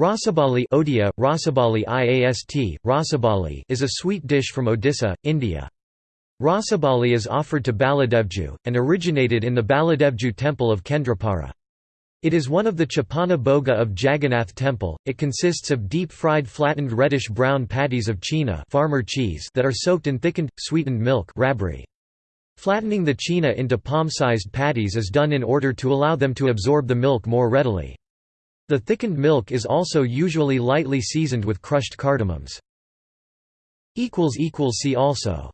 Rasabali Odia, Rasabali IAST, Rasabali is a sweet dish from Odisha, India. Rasabali is offered to Baladevju, and originated in the Baladevju temple of Kendrapara. It is one of the Chapana Bhoga of Jagannath temple. It consists of deep-fried flattened reddish-brown patties of chena farmer cheese that are soaked in thickened, sweetened milk rabri. Flattening the chena into palm-sized patties is done in order to allow them to absorb the milk more readily. The thickened milk is also usually lightly seasoned with crushed cardamoms. See also